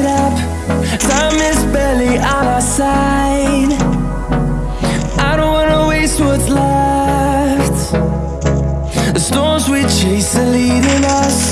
it up. Time is barely on our side. I don't wanna waste what's left. The storms we chase are leading us.